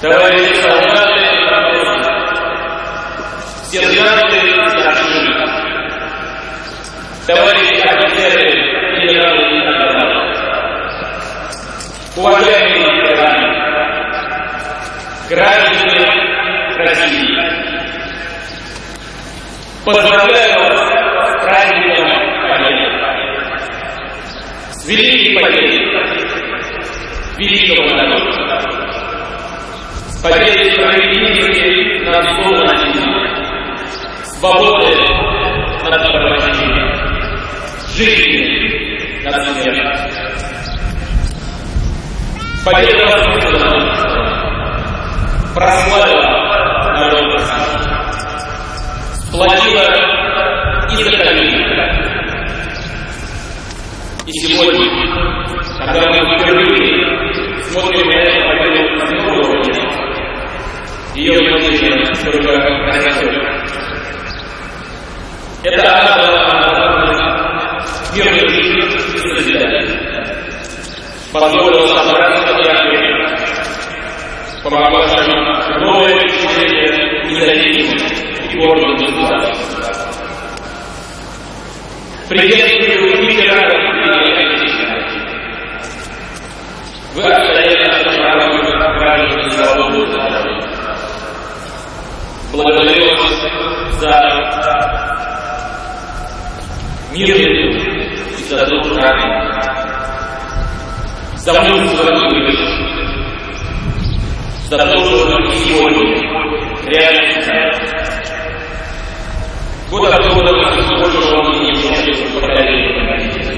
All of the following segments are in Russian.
товарищи солдаты и матросцы, сержанты и старшины, товарищи офицеры, генералы и адмиралы, уважаемые ветераны, граждане России, поздравляю вас с праздником Победы, с великой победой, великого народа, с победой справедливости над злом над ним, свободы над порабощением, жизни над смертью. Победа возвысила прославила народ сплотила и закалила. И сегодня, когда мы впервые смотрим на эту победу с нового ее значение только растет. Это она дала мирную жизнь и созидание. Позволила собраться в театре, помогла нам новое впечатление независимости и гордого государства. Приветствую Отечественной. Вы отстояли нашу правую граждан свободу Благодарю вас за мирную и за дружбу за мужество и за то, что мы сегодня реально вот откуда мы больше вам не можем поколения.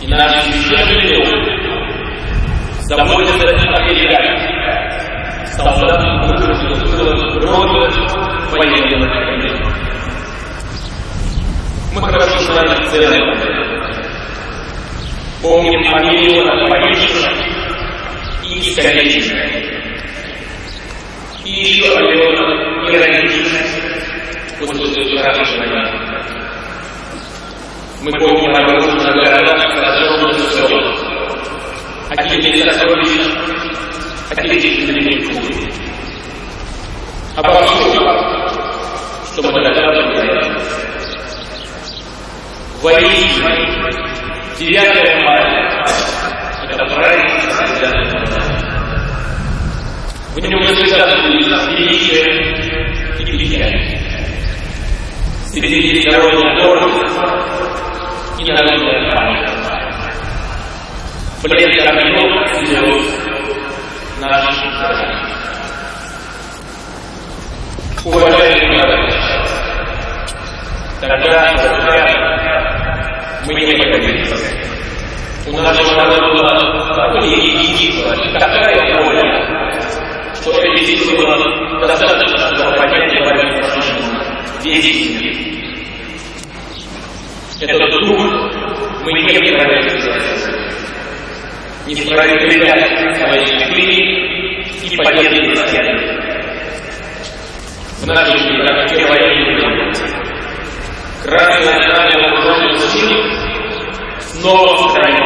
И наш священный долг заботиться о берегах, солдатам мужества, рода, военных Мы хорошо знаем цены помним о миллионах погибших и искалеченных, и еще о миллионах нерадивших после вчерашней войны. Мы помним о разрушенных городах, сожженных селах, о гибели сокровищ, отечественной культуры, обо всем, что мы делали. Воистину, 9 мая – это праздник Святой В нем сосредоточились величие и печаль. Среди народной гордость и народная память. Блеск огнев слез наших граждан. Уважаемые товарищи, тогда, мы не победили. У нашего народа было такое единство и такая воля, что эти силы было достаточно, чтобы поднять борьбу с фашизмом. Мир. Этот дух мы не проявили. Не справедливость своей любви и победы стены. В нашей как первое Красное знамя вооруженных сил снова в стране.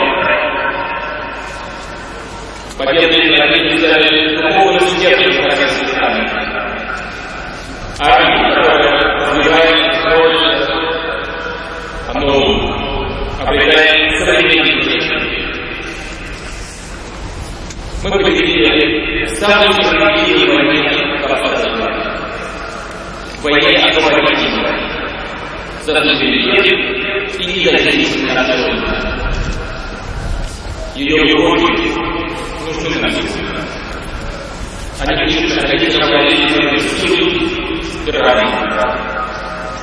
Победные победы стали духовным сердцем российской страны. Армия, которая развивает роль, оно обретает современный Мы победили самый справедливый войне в 20 веке. Войне освободительной за и независимость народа. Ее любовь нужны нам. Они пишут, находиться в правительственной силы и равенства,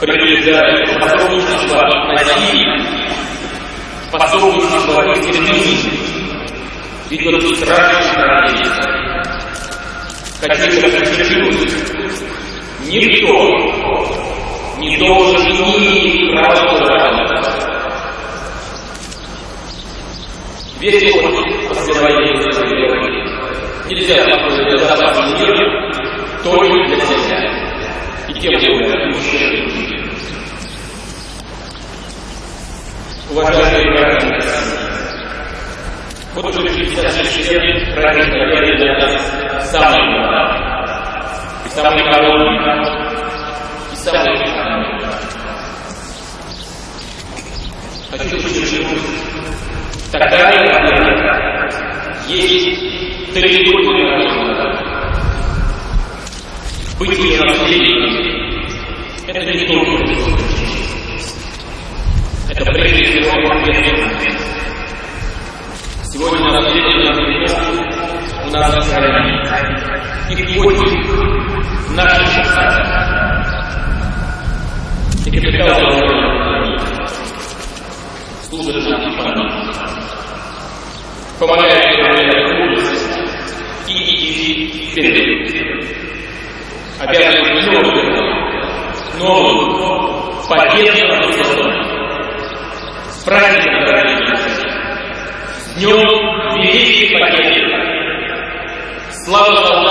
предупреждают способничество насилию, способничество экстремизму, ведет страшные трагедии. Хочу подчеркнуть, никто не должен иметь права Весь опыт последовательности нельзя построить безопасный мир только для себя и тем более мужчин. Уважаемые граждане, вот уже 56 лет праздник Победы для нас самый главный, и самый короткий, и самый главный. Хочу подчеркнуть, такая Быть наследником – это не только это прежде всего ответственность. Сегодня наследие у нас на стране. Их будет наши И капитал служит нам и помогает. Мудрость и идти вперед. Обязывает новую, новую, победную праздником, дорогие Днем Великой Победы! Слава солдатам